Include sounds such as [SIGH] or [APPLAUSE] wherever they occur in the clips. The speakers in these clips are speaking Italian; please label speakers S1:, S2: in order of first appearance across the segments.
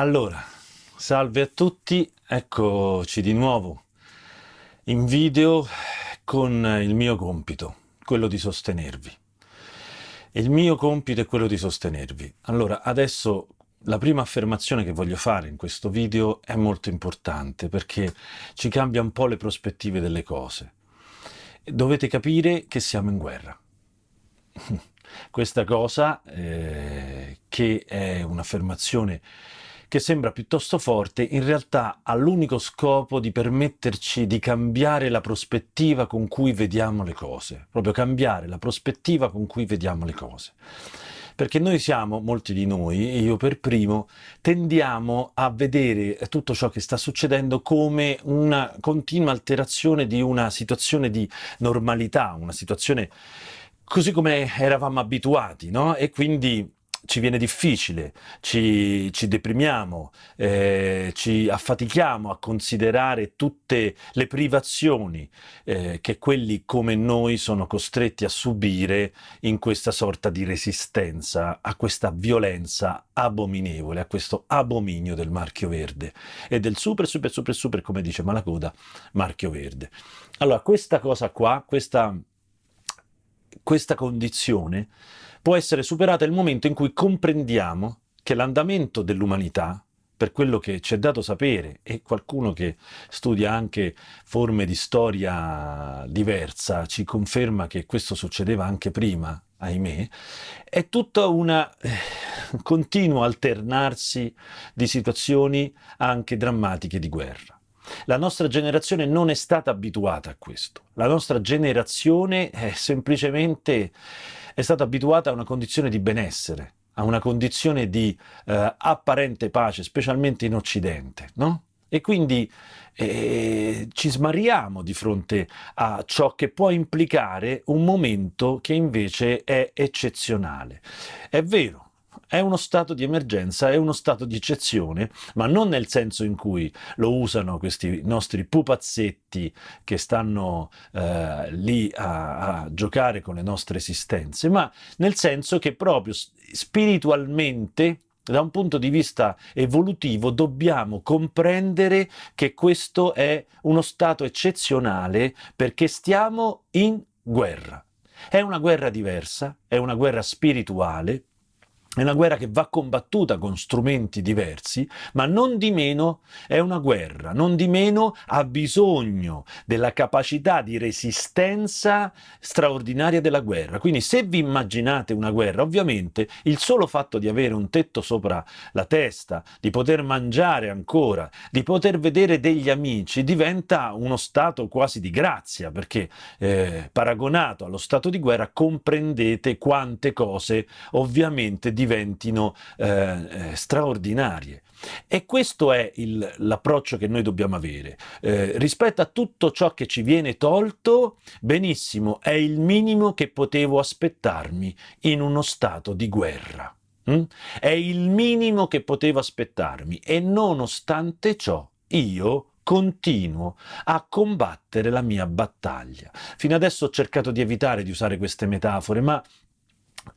S1: Allora, salve a tutti, eccoci di nuovo in video con il mio compito, quello di sostenervi. Il mio compito è quello di sostenervi. Allora, adesso la prima affermazione che voglio fare in questo video è molto importante perché ci cambia un po' le prospettive delle cose. Dovete capire che siamo in guerra. [LAUGHS] Questa cosa, eh, che è un'affermazione che sembra piuttosto forte, in realtà ha l'unico scopo di permetterci di cambiare la prospettiva con cui vediamo le cose, proprio cambiare la prospettiva con cui vediamo le cose. Perché noi siamo, molti di noi, io per primo, tendiamo a vedere tutto ciò che sta succedendo come una continua alterazione di una situazione di normalità, una situazione così come eravamo abituati, no? E quindi ci viene difficile, ci, ci deprimiamo, eh, ci affatichiamo a considerare tutte le privazioni eh, che quelli come noi sono costretti a subire in questa sorta di resistenza a questa violenza abominevole, a questo abominio del marchio verde e del super super super super, come dice Malacoda, marchio verde. Allora, questa cosa qua, questa, questa condizione, può essere superata il momento in cui comprendiamo che l'andamento dell'umanità, per quello che ci è dato sapere, e qualcuno che studia anche forme di storia diversa ci conferma che questo succedeva anche prima, ahimè, è tutta una eh, continuo alternarsi di situazioni anche drammatiche di guerra. La nostra generazione non è stata abituata a questo. La nostra generazione è semplicemente è stata abituata a una condizione di benessere, a una condizione di eh, apparente pace, specialmente in Occidente, no? E quindi eh, ci smariamo di fronte a ciò che può implicare un momento che invece è eccezionale. È vero, è uno stato di emergenza, è uno stato di eccezione, ma non nel senso in cui lo usano questi nostri pupazzetti che stanno eh, lì a, a giocare con le nostre esistenze, ma nel senso che proprio spiritualmente da un punto di vista evolutivo dobbiamo comprendere che questo è uno stato eccezionale perché stiamo in guerra. È una guerra diversa, è una guerra spirituale, è una guerra che va combattuta con strumenti diversi, ma non di meno è una guerra, non di meno ha bisogno della capacità di resistenza straordinaria della guerra. Quindi se vi immaginate una guerra, ovviamente il solo fatto di avere un tetto sopra la testa, di poter mangiare ancora, di poter vedere degli amici, diventa uno stato quasi di grazia, perché eh, paragonato allo stato di guerra comprendete quante cose ovviamente diventino eh, eh, straordinarie. E questo è l'approccio che noi dobbiamo avere. Eh, rispetto a tutto ciò che ci viene tolto, benissimo, è il minimo che potevo aspettarmi in uno stato di guerra. Mm? È il minimo che potevo aspettarmi e nonostante ciò io continuo a combattere la mia battaglia. Fino adesso ho cercato di evitare di usare queste metafore, ma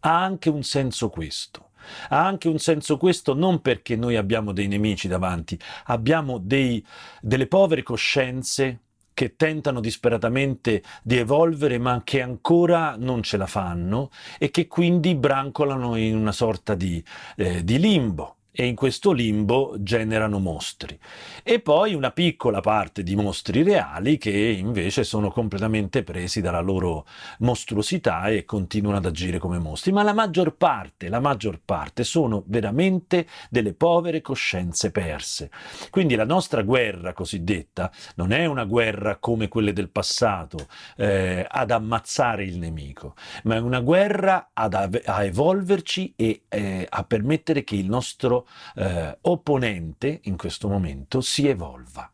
S1: ha anche un senso questo. Ha anche un senso questo non perché noi abbiamo dei nemici davanti, abbiamo dei, delle povere coscienze che tentano disperatamente di evolvere ma che ancora non ce la fanno e che quindi brancolano in una sorta di, eh, di limbo e in questo limbo generano mostri. E poi una piccola parte di mostri reali che invece sono completamente presi dalla loro mostruosità e continuano ad agire come mostri. Ma la maggior parte, la maggior parte sono veramente delle povere coscienze perse. Quindi la nostra guerra cosiddetta non è una guerra come quelle del passato eh, ad ammazzare il nemico, ma è una guerra a evolverci e eh, a permettere che il nostro eh, opponente in questo momento si evolva.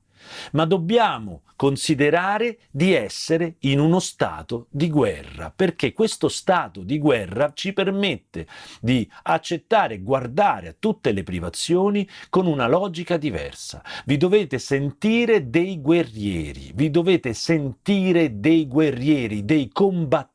S1: ma dobbiamo considerare di essere in uno stato di guerra, perché questo stato di guerra ci permette di accettare e guardare a tutte le privazioni con una logica diversa. Vi dovete sentire dei guerrieri, vi dovete sentire dei guerrieri, dei combattenti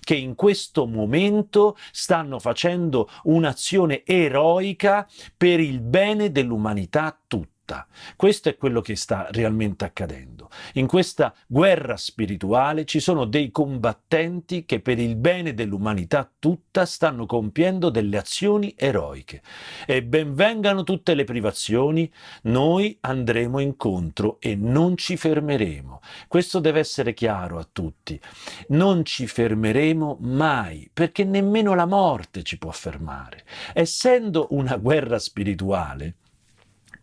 S1: che in questo momento stanno facendo un'azione eroica per il bene dell'umanità tutta lotta. Questo è quello che sta realmente accadendo. In questa guerra spirituale ci sono dei combattenti che per il bene dell'umanità tutta stanno compiendo delle azioni eroiche. E benvengano tutte le privazioni, noi andremo incontro e non ci fermeremo. Questo deve essere chiaro a tutti. Non ci fermeremo mai, perché nemmeno la morte ci può fermare. Essendo una guerra spirituale,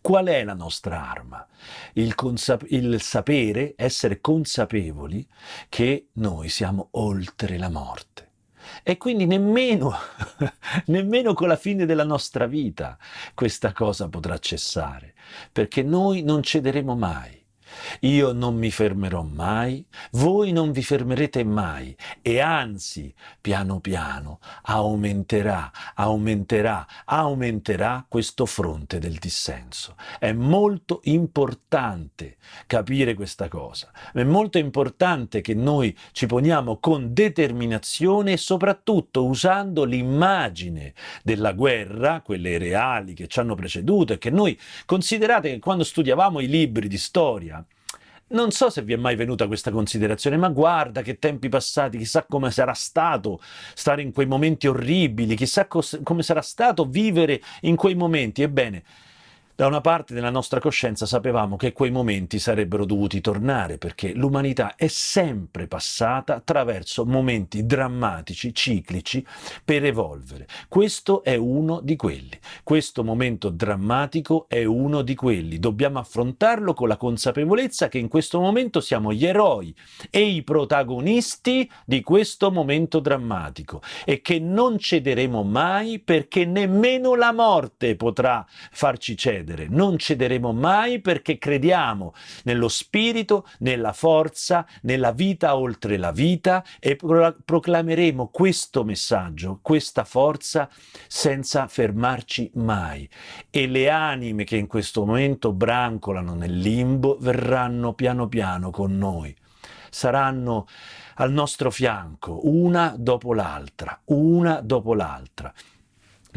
S1: Qual è la nostra arma? Il, il, sapere, essere consapevoli che noi siamo oltre la morte. E quindi nemmeno, [LAUGHS] nemmeno con la fine della nostra vita questa cosa potrà cessare, perché noi non cederemo mai. Io non mi fermerò mai, voi non vi fermerete mai e anzi, piano piano, aumenterà, aumenterà, aumenterà questo fronte del dissenso. È molto importante capire questa cosa, è molto importante che noi ci poniamo con determinazione e soprattutto usando l'immagine della guerra, quelle reali che ci hanno preceduto e che noi considerate che quando studiavamo i libri di storia non so se vi è mai venuta questa considerazione, ma guarda che tempi passati, chissà come sarà stato stare in quei momenti orribili, chissà come sarà stato vivere in quei momenti. Ebbene, da una parte della nostra coscienza sapevamo che quei momenti sarebbero dovuti tornare perché l'umanità è sempre passata attraverso momenti drammatici, ciclici, per evolvere. Questo è uno di quelli. Questo momento drammatico è uno di quelli. Dobbiamo affrontarlo con la consapevolezza che in questo momento siamo gli eroi e i protagonisti di questo momento drammatico e che non cederemo mai perché nemmeno la morte potrà farci cedere cedere, non cederemo mai perché crediamo nello spirito, nella forza, nella vita oltre la vita e proclameremo questo messaggio, questa forza senza fermarci mai. E le anime che in questo momento brancolano nel limbo verranno piano piano con noi. Saranno al nostro fianco, una dopo l'altra, una dopo l'altra.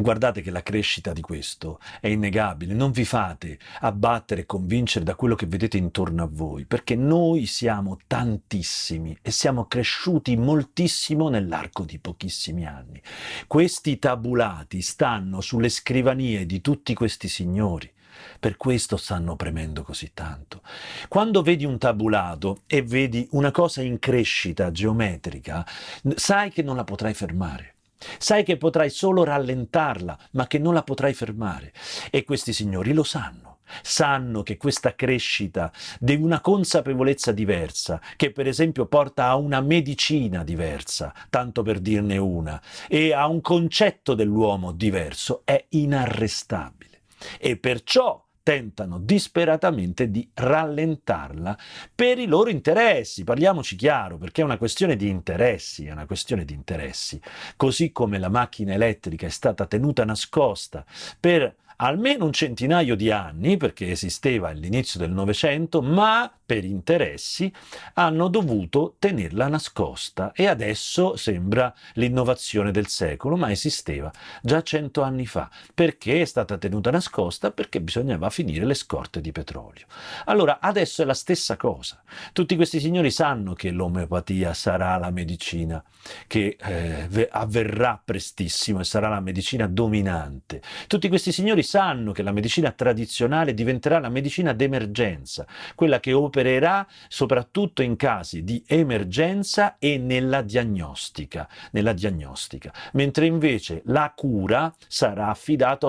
S1: Guardate che la crescita di questo è innegabile, non vi fate abbattere e convincere da quello che vedete intorno a voi, perché noi siamo tantissimi e siamo cresciuti moltissimo nell'arco di pochissimi anni. Questi tabulati stanno sulle scrivanie di tutti questi signori, per questo stanno premendo così tanto. Quando vedi un tabulato e vedi una cosa in crescita geometrica, sai che non la potrai fermare Sai che potrai solo rallentarla, ma che non la potrai fermare. E questi signori lo sanno. Sanno che questa crescita di una consapevolezza diversa, che per esempio porta a una medicina diversa, tanto per dirne una, e a un concetto dell'uomo diverso, è inarrestabile. E perciò tentano disperatamente di rallentarla per i loro interessi. Parliamoci chiaro, perché è una questione di interessi, è una questione di interessi. Così come la macchina elettrica è stata tenuta nascosta per almeno un centinaio di anni, perché esisteva all'inizio del Novecento, ma per interessi hanno dovuto tenerla nascosta e adesso sembra l'innovazione del secolo, ma esisteva già cento anni fa. Perché è stata tenuta nascosta? Perché bisognava finire le scorte di petrolio. Allora, adesso è la stessa cosa. Tutti questi signori sanno che l'omeopatia sarà la medicina che eh, avverrà prestissimo e sarà la medicina dominante. Tutti questi signori sanno che la medicina tradizionale diventerà la medicina d'emergenza, quella che opererà soprattutto in casi di emergenza e nella diagnostica, nella diagnostica. mentre invece la cura sarà,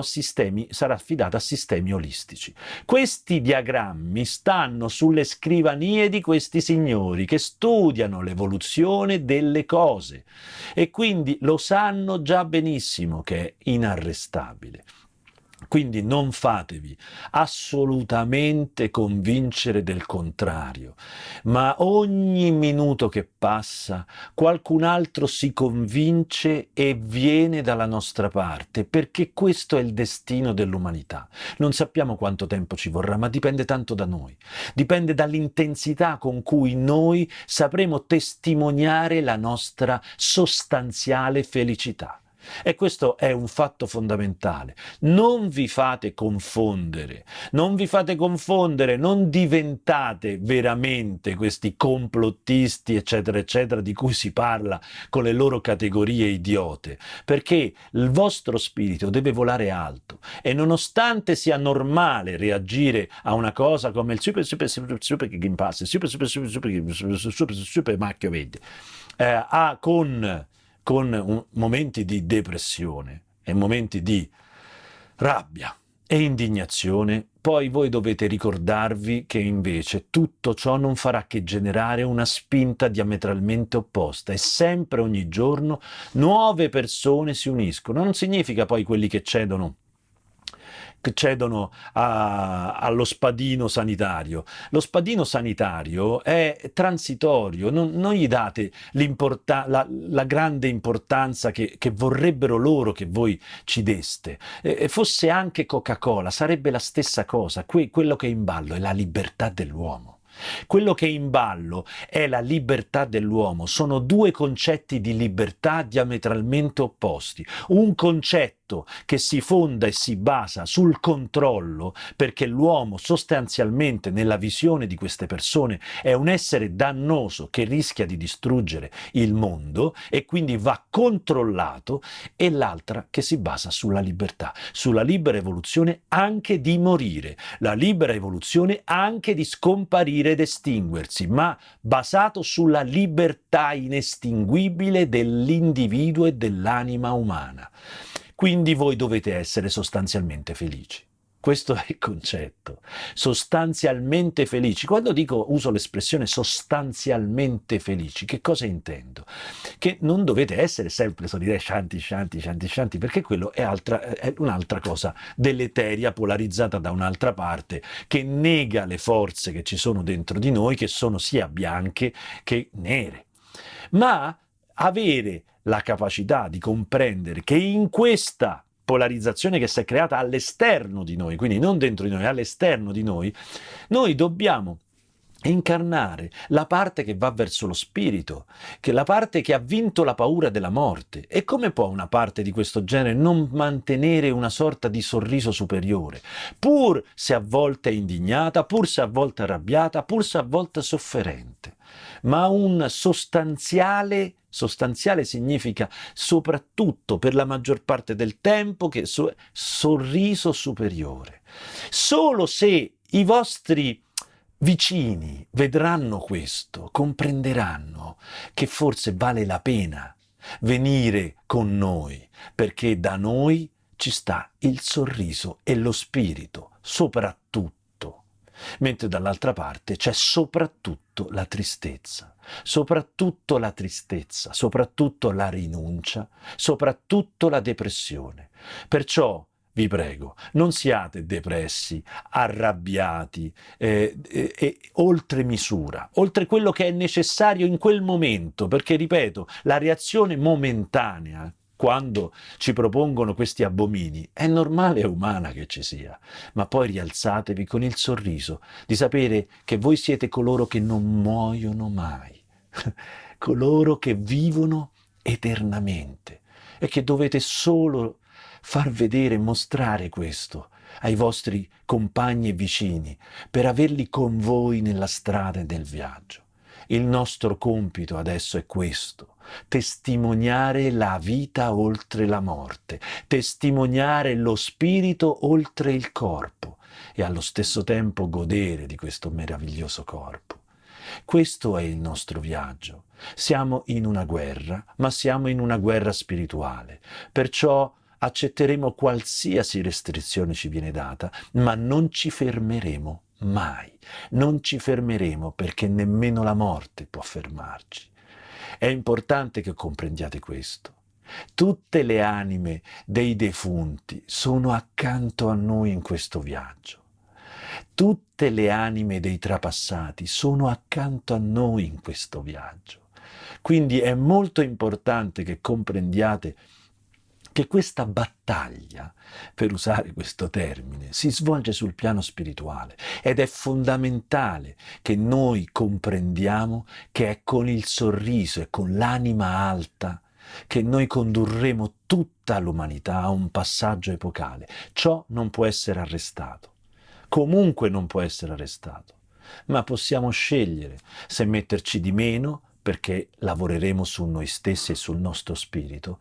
S1: sistemi, sarà affidata a sistemi olistici. Questi diagrammi stanno sulle scrivanie di questi signori che studiano l'evoluzione delle cose e quindi lo sanno già benissimo che è inarrestabile. Quindi non fatevi assolutamente convincere del contrario, ma ogni minuto che passa qualcun altro si convince e viene dalla nostra parte, perché questo è il destino dell'umanità. Non sappiamo quanto tempo ci vorrà, ma dipende tanto da noi. Dipende dall'intensità con cui noi sapremo testimoniare la nostra sostanziale felicità. E questo è un fatto fondamentale. Non vi fate confondere, non vi fate confondere, non diventate veramente questi complottisti, eccetera, eccetera, di cui si parla con le loro categorie idiote, perché il vostro spirito deve volare alto e nonostante sia normale reagire a una cosa come il super, super, super, super Game Pass, super, super, super, super, super, super, super macchio verde, eh, ha con con un, momenti di depressione e momenti di rabbia e indignazione, poi voi dovete ricordarvi che invece tutto ciò non farà che generare una spinta diametralmente opposta e sempre ogni giorno nuove persone si uniscono. Non significa poi quelli che cedono cedono a, allo spadino sanitario. Lo spadino sanitario è transitorio, non, non gli date la, la, grande importanza che, che, vorrebbero loro che voi ci deste. E, fosse anche Coca-Cola, sarebbe la stessa cosa. Que, quello che è in ballo è la libertà dell'uomo. Quello che è in ballo è la libertà dell'uomo. Sono due concetti di libertà diametralmente opposti. Un concetto che si fonda e si basa sul controllo, perché l'uomo sostanzialmente nella visione di queste persone è un essere dannoso che rischia di distruggere il mondo e quindi va controllato, e l'altra che si basa sulla libertà, sulla libera evoluzione anche di morire, la libera evoluzione anche di scomparire ed estinguersi, ma basato sulla libertà inestinguibile dell'individuo e dell'anima umana. Quindi voi dovete essere sostanzialmente felici. Questo è il concetto. Sostanzialmente felici. Quando dico, uso l'espressione sostanzialmente felici, che cosa intendo? Che non dovete essere sempre solire shanti, shanti, shanti, shanti, perché quello è, è un'altra cosa deleteria, polarizzata da un'altra parte, che nega le forze che ci sono dentro di noi, che sono sia bianche che nere. Ma avere la capacità di comprendere che in questa polarizzazione che si è creata all'esterno di noi, quindi non dentro di noi, all'esterno di noi, noi dobbiamo incarnare la parte che va verso lo spirito, che la parte che ha vinto la paura della morte. E come può una parte di questo genere non mantenere una sorta di sorriso superiore, pur se a volte indignata, pur se a volte arrabbiata, pur se a volte sofferente? ma un sostanziale sostanziale significa soprattutto per la maggior parte del tempo che so, sorriso superiore. Solo se i vostri vicini vedranno questo, comprenderanno che forse vale la pena venire con noi, perché da noi ci sta il sorriso e lo spirito, soprattutto mentre dall'altra parte c'è soprattutto la tristezza, soprattutto la tristezza, soprattutto la rinuncia, soprattutto la depressione. Perciò vi prego, non siate depressi, arrabbiati, eh, eh, oltre misura, oltre quello che è necessario in quel momento, perché ripeto, la reazione momentanea quando ci propongono questi abomini, è normale e umana che ci sia, ma poi rialzatevi con il sorriso di sapere che voi siete coloro che non muoiono mai, [LAUGHS] coloro che vivono eternamente e che dovete solo far vedere e mostrare questo ai vostri compagni e vicini per averli con voi nella strada del viaggio. Il nostro compito adesso è questo, testimoniare la vita oltre la morte, testimoniare lo spirito oltre il corpo e allo stesso tempo godere di questo meraviglioso corpo. Questo è il nostro viaggio. Siamo in una guerra, ma siamo in una guerra spirituale. Perciò accetteremo qualsiasi restrizione ci viene data, ma non ci fermeremo mai. Non ci fermeremo perché nemmeno la morte può fermarci. È importante che comprendiate questo. tutte le anime dei defunti sono accanto a noi in questo viaggio. Tutte le anime dei trapassati sono accanto a noi in questo viaggio. Quindi è molto importante che comprendiate che questa battaglia, per usare questo termine, si svolge sul piano spirituale ed è fondamentale che noi comprendiamo che è con il sorriso e con l'anima alta che noi condurremo tutta l'umanità a un passaggio epocale. Ciò non può essere arrestato, comunque non può essere arrestato, ma possiamo scegliere se metterci di meno perché lavoreremo su noi stessi e sul nostro spirito,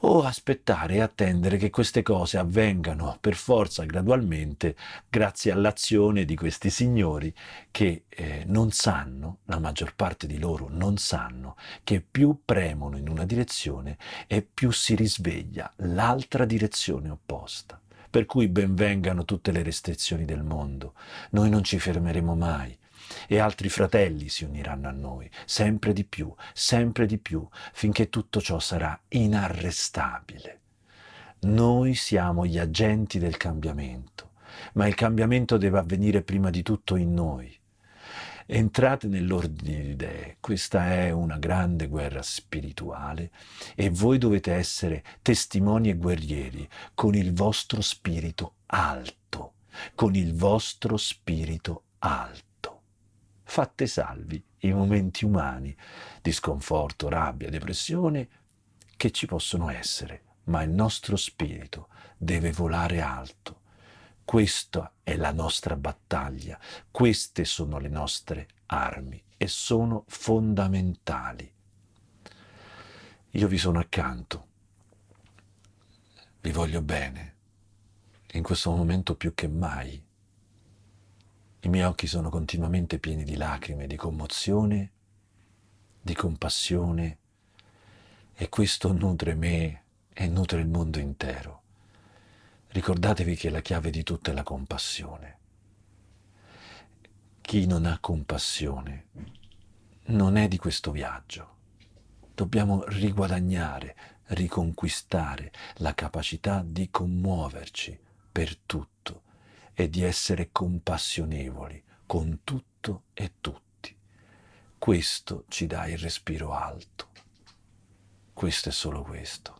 S1: o aspettare e attendere che queste cose avvengano per forza gradualmente grazie all'azione di questi signori che eh, non sanno, la maggior parte di loro non sanno, che più premono in una direzione e più si risveglia l'altra direzione opposta. Per cui benvengano tutte le restrizioni del mondo. Noi non ci fermeremo mai e altri fratelli si uniranno a noi, sempre di più, sempre di più, finché tutto ciò sarà inarrestabile. Noi siamo gli agenti del cambiamento, ma il cambiamento deve avvenire prima di tutto in noi. Entrate nell'ordine di idee, questa è una grande guerra spirituale e voi dovete essere testimoni e guerrieri con il vostro spirito alto, con il vostro spirito alto fatte salvi i momenti umani di sconforto, rabbia, depressione che ci possono essere, ma il nostro spirito deve volare alto. Questa è la nostra battaglia, queste sono le nostre armi e sono fondamentali. Io vi sono accanto, vi voglio bene, in questo momento più che mai i miei occhi sono continuamente pieni di lacrime, di commozione, di compassione e questo nutre me e nutre il mondo intero. Ricordatevi che la chiave di tutto è la compassione. Chi non ha compassione non è di questo viaggio. Dobbiamo riguadagnare, riconquistare la capacità di commuoverci per tutto e di essere compassionevoli con tutto e tutti. Questo ci dà il respiro alto. Questo è solo questo.